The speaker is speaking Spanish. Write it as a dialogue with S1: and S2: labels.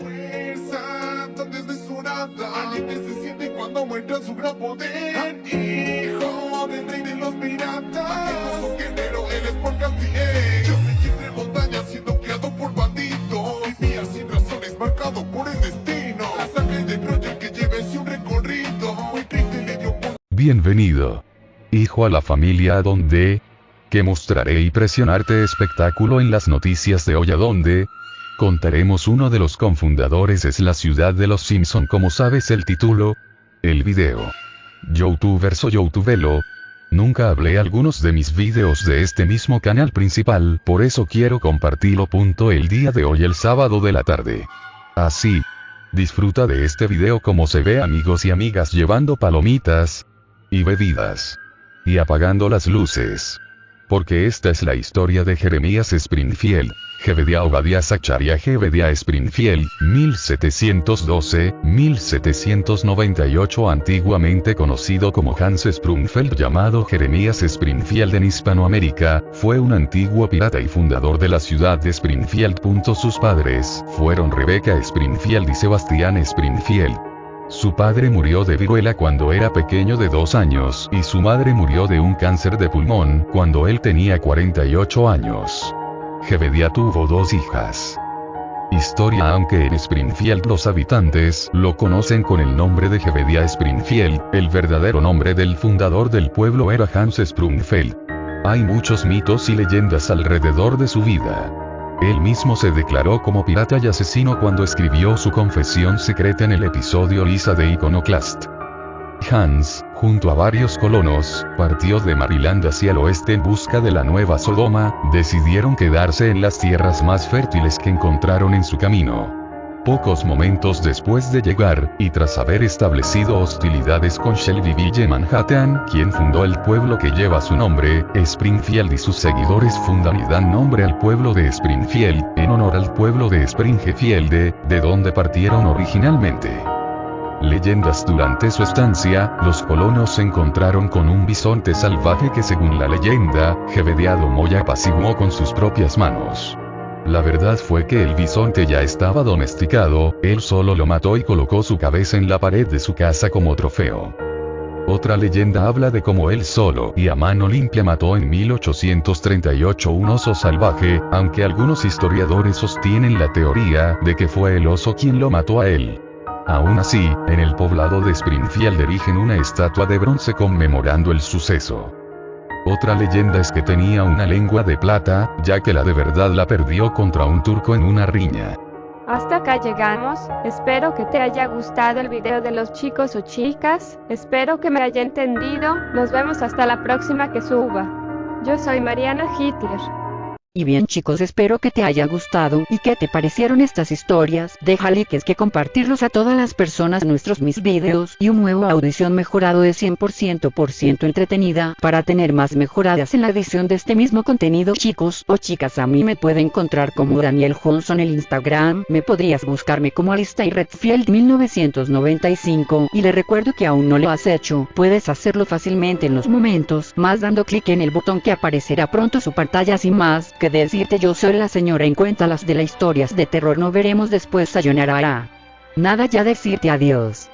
S1: fuerza tan desmesurada Alguien que se siente cuando muestra su gran poder. Hijo del rey de los piratas. Como guerrero eres por Castiel Yo me entre montañas siendo criado por bandidos. Vivía sin razones marcado por el destino. La sangre de Troya que lleve un recorrido Muy triste le dio por...
S2: Bienvenido. Hijo a la familia a donde que mostraré y presionarte espectáculo en las noticias de hoy a donde contaremos uno de los confundadores es la ciudad de los Simpson como sabes el título, el video. Youtuber soy Youtubelo. Nunca hablé algunos de mis videos de este mismo canal principal, por eso quiero compartirlo. Punto el día de hoy el sábado de la tarde. Así. Disfruta de este video como se ve amigos y amigas llevando palomitas y bebidas y apagando las luces porque esta es la historia de Jeremías Springfield. Jebedia Obadiah Zacharia Jebedia Springfield, 1712-1798 antiguamente conocido como Hans Sprungfeld llamado Jeremías Springfield en Hispanoamérica, fue un antiguo pirata y fundador de la ciudad de Springfield. Sus padres fueron Rebecca Springfield y Sebastián Springfield. Su padre murió de viruela cuando era pequeño de dos años y su madre murió de un cáncer de pulmón cuando él tenía 48 años. Jebedia tuvo dos hijas. Historia Aunque en Springfield los habitantes lo conocen con el nombre de Jebedia Springfield, el verdadero nombre del fundador del pueblo era Hans Sprungfeld. Hay muchos mitos y leyendas alrededor de su vida. Él mismo se declaró como pirata y asesino cuando escribió su confesión secreta en el episodio Lisa de Iconoclast. Hans, junto a varios colonos, partió de Maryland hacia el oeste en busca de la nueva Sodoma, decidieron quedarse en las tierras más fértiles que encontraron en su camino. Pocos momentos después de llegar, y tras haber establecido hostilidades con Shelbyville Manhattan, quien fundó el pueblo que lleva su nombre, Springfield y sus seguidores fundan y dan nombre al pueblo de Springfield, en honor al pueblo de Springfield, de donde partieron originalmente. Leyendas Durante su estancia, los colonos se encontraron con un bisonte salvaje que según la leyenda, Jebediado Moya apaciguó con sus propias manos. La verdad fue que el bisonte ya estaba domesticado, él solo lo mató y colocó su cabeza en la pared de su casa como trofeo. Otra leyenda habla de cómo él solo y a mano limpia mató en 1838 un oso salvaje, aunque algunos historiadores sostienen la teoría de que fue el oso quien lo mató a él. Aún así, en el poblado de Springfield erigen una estatua de bronce conmemorando el suceso. Otra leyenda es que tenía una lengua de plata, ya que la de verdad la perdió contra un turco en una riña.
S3: Hasta acá llegamos, espero que te haya gustado el video de los chicos o chicas, espero que me haya entendido, nos vemos hasta la próxima que suba. Yo soy Mariana Hitler.
S4: Y bien chicos espero que te haya gustado y que te parecieron estas historias, deja likes que compartirlos a todas las personas nuestros mis videos y un nuevo audición mejorado de 100% por ciento entretenida para tener más mejoradas en la edición de este mismo contenido. Chicos o chicas a mí me puede encontrar como Daniel Johnson en el Instagram, me podrías buscarme como Alistair Redfield 1995 y le recuerdo que aún no lo has hecho, puedes hacerlo fácilmente en los momentos más dando clic en el botón que aparecerá pronto su pantalla. Sin más que decirte yo soy la señora en cuenta las de las historias de terror no veremos después sayonara. Nada ya decirte adiós.